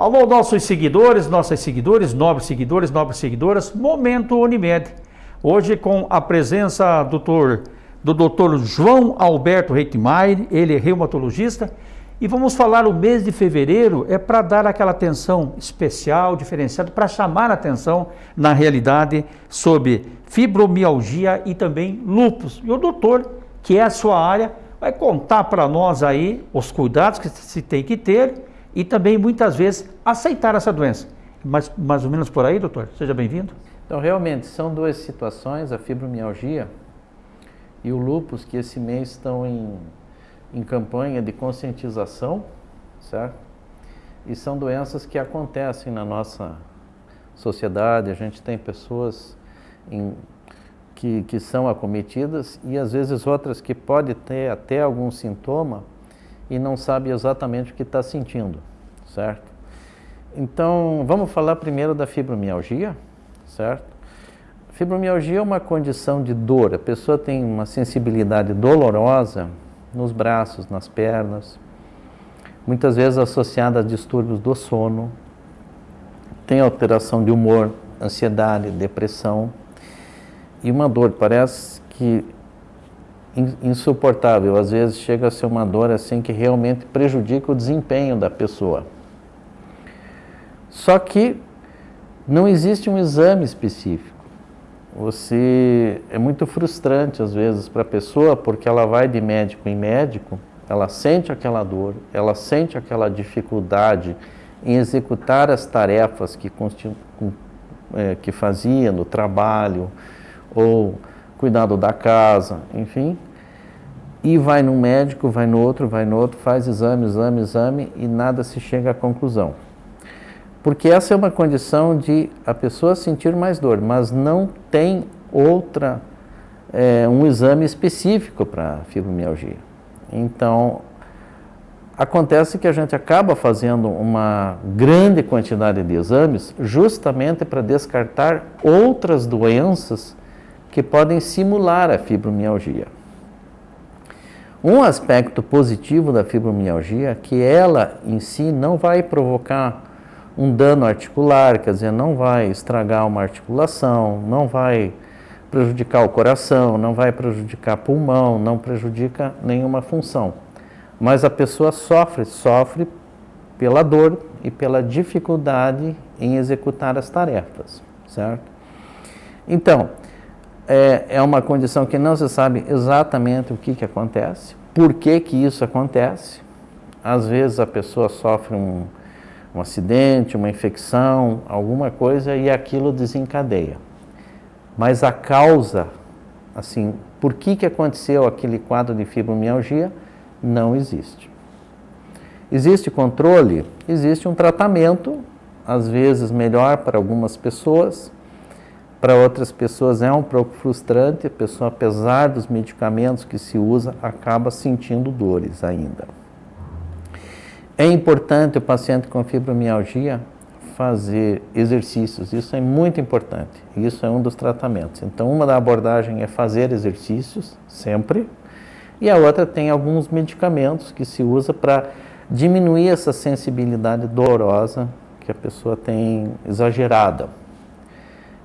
Alô, nossos seguidores, nossas seguidores, nobres seguidores, nobres seguidoras, Momento Unimed. Hoje com a presença do doutor, do doutor João Alberto Reitmeier, ele é reumatologista, e vamos falar o mês de fevereiro é para dar aquela atenção especial, diferenciada, para chamar a atenção, na realidade, sobre fibromialgia e também lúpus. E o doutor, que é a sua área, vai contar para nós aí os cuidados que se tem que ter e também muitas vezes aceitar essa doença. Mas mais ou menos por aí, doutor? Seja bem-vindo. Então, realmente, são duas situações, a fibromialgia e o lúpus, que esse mês estão em, em campanha de conscientização, certo? E são doenças que acontecem na nossa sociedade, a gente tem pessoas em, que, que são acometidas e às vezes outras que podem ter até algum sintoma e não sabe exatamente o que está sentindo, certo? Então, vamos falar primeiro da fibromialgia, certo? Fibromialgia é uma condição de dor, a pessoa tem uma sensibilidade dolorosa nos braços, nas pernas, muitas vezes associada a distúrbios do sono, tem alteração de humor, ansiedade, depressão e uma dor, parece que insuportável. Às vezes chega a ser uma dor assim que realmente prejudica o desempenho da pessoa. Só que não existe um exame específico. Você é muito frustrante às vezes para a pessoa porque ela vai de médico em médico, ela sente aquela dor, ela sente aquela dificuldade em executar as tarefas que, é, que fazia no trabalho ou cuidado da casa, enfim. E vai num médico, vai no outro, vai no outro, faz exame, exame, exame e nada se chega à conclusão. Porque essa é uma condição de a pessoa sentir mais dor, mas não tem outra, é, um exame específico para fibromialgia. Então, acontece que a gente acaba fazendo uma grande quantidade de exames justamente para descartar outras doenças que podem simular a fibromialgia. Um aspecto positivo da fibromialgia é que ela em si não vai provocar um dano articular, quer dizer, não vai estragar uma articulação, não vai prejudicar o coração, não vai prejudicar pulmão, não prejudica nenhuma função. Mas a pessoa sofre, sofre pela dor e pela dificuldade em executar as tarefas, certo? Então, é, é uma condição que não se sabe exatamente o que, que acontece, por que, que isso acontece. Às vezes a pessoa sofre um, um acidente, uma infecção, alguma coisa e aquilo desencadeia. Mas a causa, assim, por que, que aconteceu aquele quadro de fibromialgia, não existe. Existe controle? Existe um tratamento, às vezes melhor para algumas pessoas, para outras pessoas é um pouco frustrante, a pessoa, apesar dos medicamentos que se usa, acaba sentindo dores ainda. É importante o paciente com fibromialgia fazer exercícios, isso é muito importante, isso é um dos tratamentos. Então, uma da abordagem é fazer exercícios, sempre, e a outra tem alguns medicamentos que se usa para diminuir essa sensibilidade dolorosa que a pessoa tem exagerada.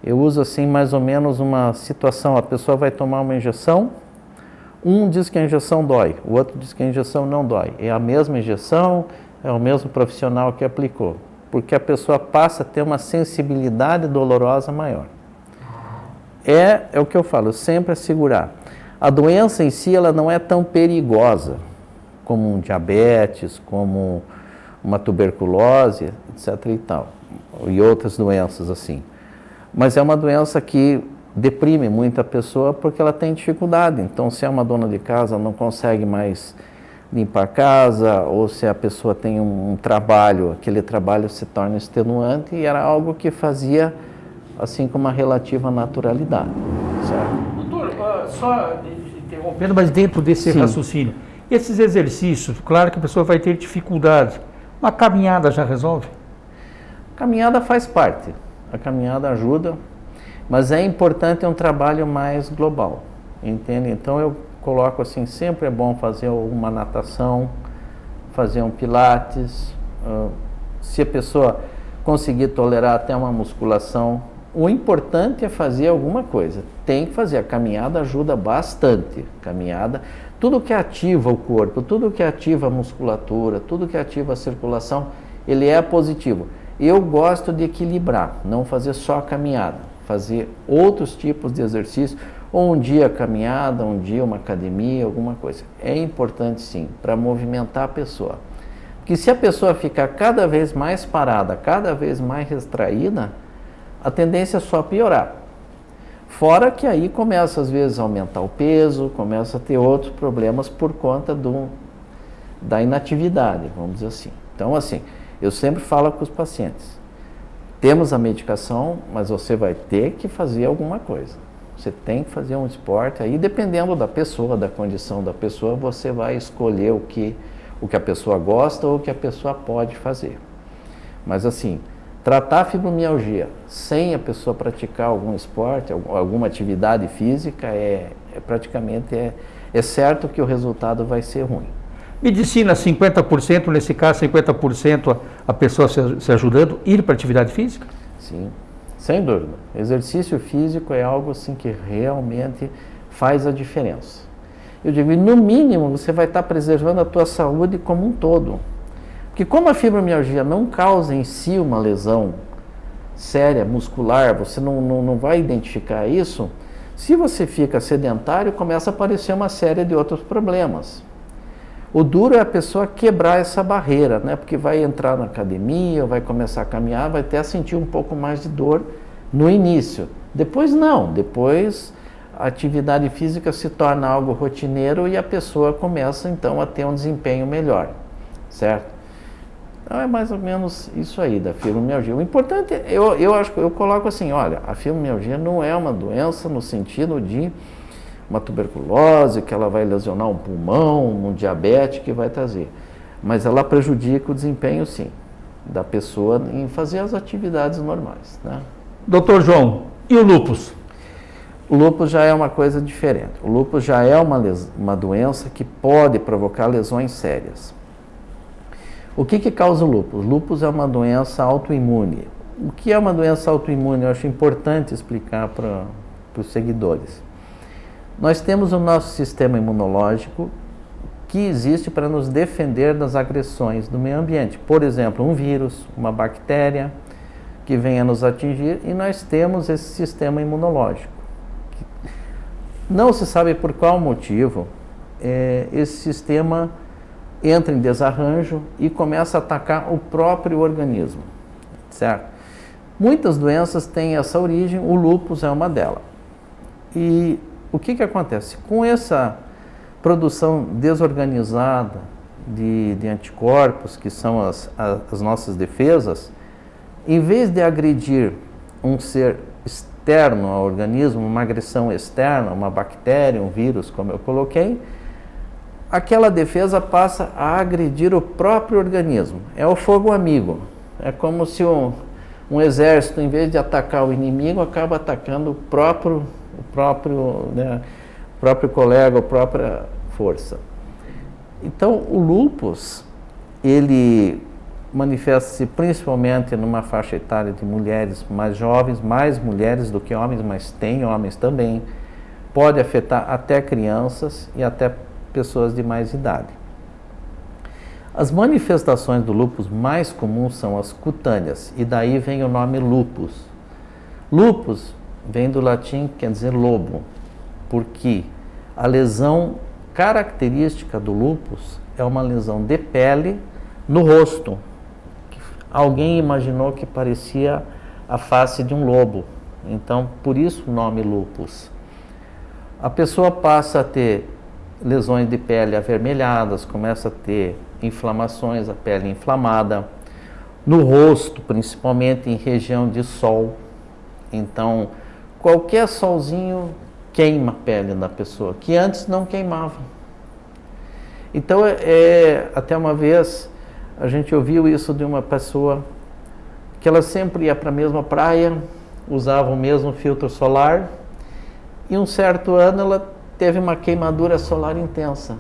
Eu uso assim mais ou menos uma situação, a pessoa vai tomar uma injeção, um diz que a injeção dói, o outro diz que a injeção não dói. É a mesma injeção, é o mesmo profissional que aplicou, porque a pessoa passa a ter uma sensibilidade dolorosa maior. É, é o que eu falo, sempre assegurar. A doença em si ela não é tão perigosa como um diabetes, como uma tuberculose, etc. e tal, e outras doenças assim. Mas é uma doença que deprime muita pessoa porque ela tem dificuldade. Então, se é uma dona de casa, não consegue mais limpar a casa, ou se a pessoa tem um, um trabalho, aquele trabalho se torna extenuante e era algo que fazia assim com uma relativa naturalidade. Certo? Doutor, uh, só interrompendo, mas dentro desse Sim. raciocínio, esses exercícios, claro que a pessoa vai ter dificuldade, uma caminhada já resolve? Caminhada faz parte a caminhada ajuda, mas é importante um trabalho mais global, entende? Então eu coloco assim, sempre é bom fazer uma natação, fazer um pilates, uh, Se a pessoa conseguir tolerar até uma musculação, o importante é fazer alguma coisa. Tem que fazer. A caminhada ajuda bastante. Caminhada, tudo que ativa o corpo, tudo que ativa a musculatura, tudo que ativa a circulação, ele é positivo. Eu gosto de equilibrar, não fazer só a caminhada, fazer outros tipos de exercício, ou um dia caminhada, um dia uma academia, alguma coisa. É importante sim, para movimentar a pessoa. Porque se a pessoa ficar cada vez mais parada, cada vez mais retraída, a tendência é só piorar. Fora que aí começa às vezes a aumentar o peso, começa a ter outros problemas por conta do, da inatividade, vamos dizer assim. Então, assim, eu sempre falo com os pacientes: temos a medicação, mas você vai ter que fazer alguma coisa. Você tem que fazer um esporte. Aí, dependendo da pessoa, da condição da pessoa, você vai escolher o que, o que a pessoa gosta ou o que a pessoa pode fazer. Mas, assim, tratar a fibromialgia sem a pessoa praticar algum esporte, alguma atividade física, é, é praticamente é, é certo que o resultado vai ser ruim. Medicina 50%, nesse caso 50% a, pessoa se, ajudando, ir para atividade física? Sim, sem dúvida. Exercício físico é algo assim que realmente faz a diferença. Eu digo, no mínimo você vai estar preservando a tua saúde como um todo. Porque como a fibromialgia não causa em si uma lesão séria, muscular, você não, não, não vai identificar isso, se você fica sedentário, começa a aparecer uma série de outros problemas. O duro é a pessoa quebrar essa barreira, né? Porque vai entrar na academia, vai começar a caminhar, vai até sentir um pouco mais de dor no início. Depois não, depois a atividade física se torna algo rotineiro e a pessoa começa então a ter um desempenho melhor, certo? Então é mais ou menos isso aí da fibromialgia. O importante, eu, eu acho eu coloco assim, olha, a fibromialgia não é uma doença no sentido de uma tuberculose, que ela vai lesionar um pulmão, um diabetes que vai trazer. Mas ela prejudica o desempenho, sim, da pessoa em fazer as atividades normais. Né? Doutor João, e o lúpus? O lúpus já é uma coisa diferente. O lúpus já é uma, uma doença que pode provocar lesões sérias. O que, que causa o lúpus? O lúpus é uma doença autoimune. O que é uma doença autoimune? Eu acho importante explicar para os seguidores. Nós temos o nosso sistema imunológico que existe para nos defender das agressões do meio ambiente. Por exemplo, um vírus, uma bactéria que venha nos atingir e nós temos esse sistema imunológico. Não se sabe por qual motivo é, esse sistema entra em desarranjo e começa a atacar o próprio organismo, certo? Muitas doenças têm essa origem, o lúpus é uma delas. E o que, que acontece? Com essa produção desorganizada de, de anticorpos, que são as, as nossas defesas, em vez de agredir um ser externo ao organismo, uma agressão externa, uma bactéria, um vírus, como eu coloquei, aquela defesa passa a agredir o próprio organismo. É o fogo amigo. É como se um, um exército, em vez de atacar o inimigo, acaba atacando o próprio o próprio, né, próprio colega, a própria força. Então, o lupus, ele manifesta-se principalmente numa faixa etária de mulheres mais jovens, mais mulheres do que homens, mas tem homens também. Pode afetar até crianças e até pessoas de mais idade. As manifestações do lupus mais comuns são as cutâneas, e daí vem o nome lupus. Lupus vem do latim, quer dizer lobo, porque a lesão característica do lúpus é uma lesão de pele no rosto. Alguém imaginou que parecia a face de um lobo, então por isso o nome lúpus. A pessoa passa a ter lesões de pele avermelhadas, começa a ter inflamações, a pele inflamada, no rosto, principalmente em região de sol. Então, qualquer solzinho queima a pele da pessoa, que antes não queimava. Então, é, é, até uma vez a gente ouviu isso de uma pessoa que ela sempre ia para a mesma praia, usava o mesmo filtro solar, e um certo ano ela teve uma queimadura solar intensa.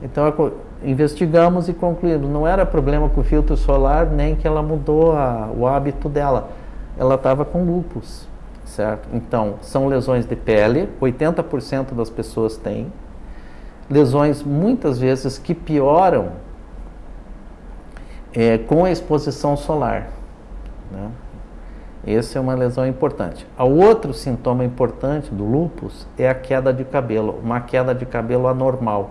Então investigamos e concluímos, não era problema com o filtro solar, nem que ela mudou a, o hábito dela. Ela estava com lupus, certo? Então, são lesões de pele, 80% das pessoas têm. Lesões, muitas vezes, que pioram é, com a exposição solar. Né? Essa é uma lesão importante. O outro sintoma importante do lúpus é a queda de cabelo, uma queda de cabelo anormal.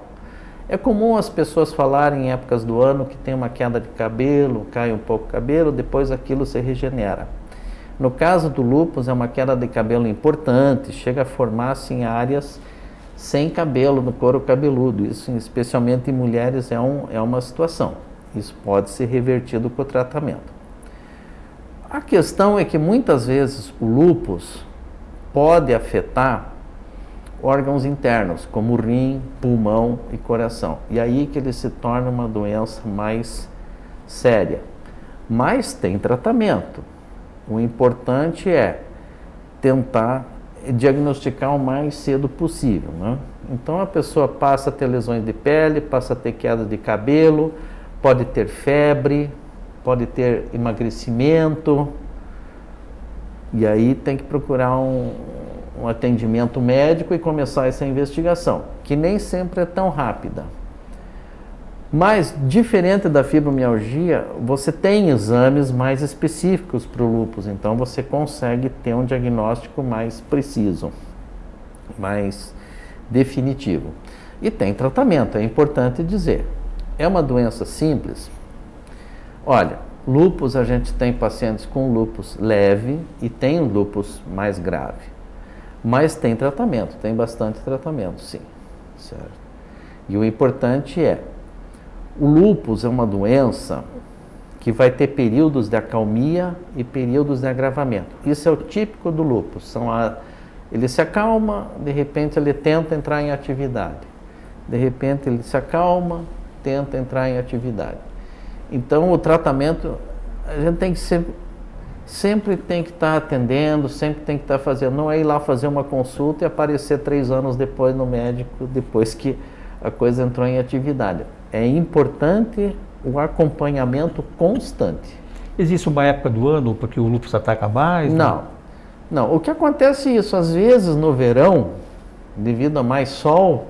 É comum as pessoas falarem em épocas do ano que tem uma queda de cabelo, cai um pouco o cabelo, depois aquilo se regenera. No caso do lúpus, é uma queda de cabelo importante, chega a formar-se em áreas sem cabelo no couro cabeludo. Isso, especialmente em mulheres, é, um, é uma situação. Isso pode ser revertido com o tratamento. A questão é que muitas vezes o lúpus pode afetar órgãos internos, como rim, pulmão e coração. E aí que ele se torna uma doença mais séria. Mas tem tratamento. O importante é tentar diagnosticar o mais cedo possível. Né? Então a pessoa passa a ter lesões de pele, passa a ter queda de cabelo, pode ter febre, pode ter emagrecimento, e aí tem que procurar um, um atendimento médico e começar essa investigação, que nem sempre é tão rápida. Mas, diferente da fibromialgia, você tem exames mais específicos para o lúpus, então você consegue ter um diagnóstico mais preciso, mais definitivo. E tem tratamento, é importante dizer. É uma doença simples, Olha, lupus a gente tem pacientes com lupus leve e tem lupus mais grave. Mas tem tratamento, tem bastante tratamento, sim. Certo? E o importante é, o lupus é uma doença que vai ter períodos de acalmia e períodos de agravamento. Isso é o típico do lupus. São a, ele se acalma, de repente ele tenta entrar em atividade. De repente ele se acalma, tenta entrar em atividade. Então o tratamento a gente tem que sempre, sempre tem que estar atendendo, sempre tem que estar fazendo, não é ir lá fazer uma consulta e aparecer três anos depois no médico, depois que a coisa entrou em atividade. É importante o acompanhamento constante. Existe uma época do ano porque o lúpus ataca mais? Não. Né? Não, o que acontece é isso, às vezes no verão, devido a mais sol,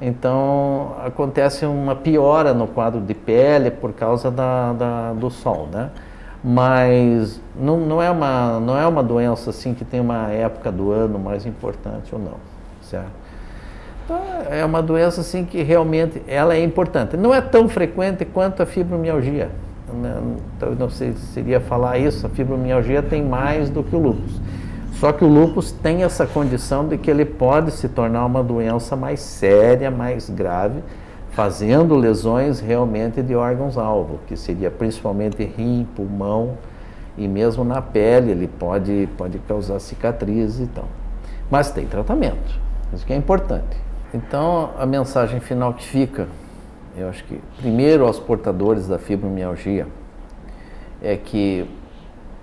então acontece uma piora no quadro de pele por causa da, da do sol, né? Mas não, não, é uma, não é uma doença assim que tem uma época do ano mais importante ou não, certo? Então, é uma doença assim que realmente ela é importante. Não é tão frequente quanto a fibromialgia. Né? Então, não sei se seria falar isso, a fibromialgia tem mais do que o lúpus. Só que o lúpus tem essa condição de que ele pode se tornar uma doença mais séria, mais grave, fazendo lesões realmente de órgãos-alvo, que seria principalmente rim, pulmão e mesmo na pele ele pode, pode causar cicatrizes e tal. Mas tem tratamento, isso que é importante. Então a mensagem final que fica, eu acho que primeiro aos portadores da fibromialgia, é que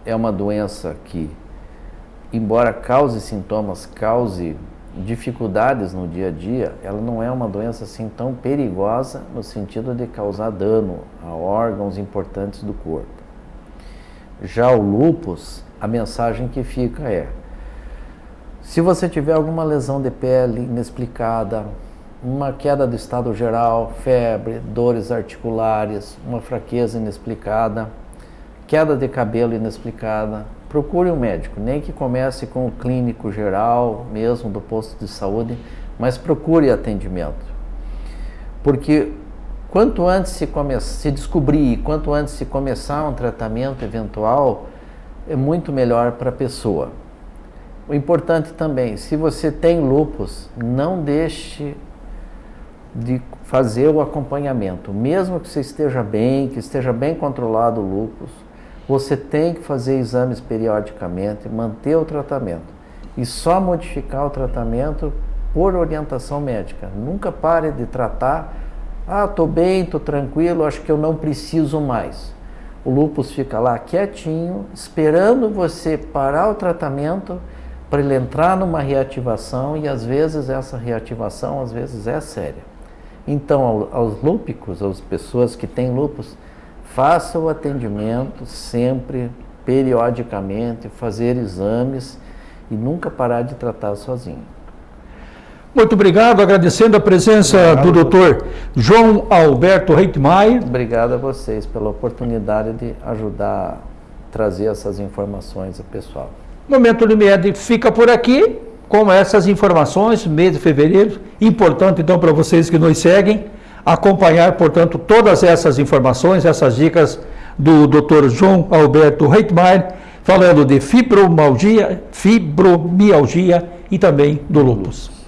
é uma doença que embora cause sintomas, cause dificuldades no dia a dia, ela não é uma doença assim tão perigosa no sentido de causar dano a órgãos importantes do corpo. Já o lúpus, a mensagem que fica é: se você tiver alguma lesão de pele inexplicada, uma queda do estado geral, febre, dores articulares, uma fraqueza inexplicada, queda de cabelo inexplicada, procure um médico, nem que comece com o clínico geral, mesmo do posto de saúde, mas procure atendimento. Porque quanto antes se, come, se descobrir, quanto antes se começar um tratamento eventual, é muito melhor para a pessoa. O importante também, se você tem lupus, não deixe de fazer o acompanhamento, mesmo que você esteja bem, que esteja bem controlado o lupus, você tem que fazer exames periodicamente, manter o tratamento e só modificar o tratamento por orientação médica. Nunca pare de tratar. Ah, estou bem, estou tranquilo, acho que eu não preciso mais. O lúpus fica lá quietinho, esperando você parar o tratamento para ele entrar numa reativação e às vezes essa reativação às vezes é séria. Então, aos lúpicos, às pessoas que têm lúpus, faça o atendimento sempre, periodicamente, fazer exames e nunca parar de tratar sozinho. Muito obrigado, agradecendo a presença obrigado, do doutor João Alberto Reitmaier. Obrigado a vocês pela oportunidade de ajudar a trazer essas informações ao pessoal. Momento Unimed fica por aqui com essas informações, mês de fevereiro. Importante então para vocês que nos seguem acompanhar, portanto, todas essas informações, essas dicas do Dr. João Alberto Reitmaier, falando de fibromialgia, fibromialgia e também do lúpus.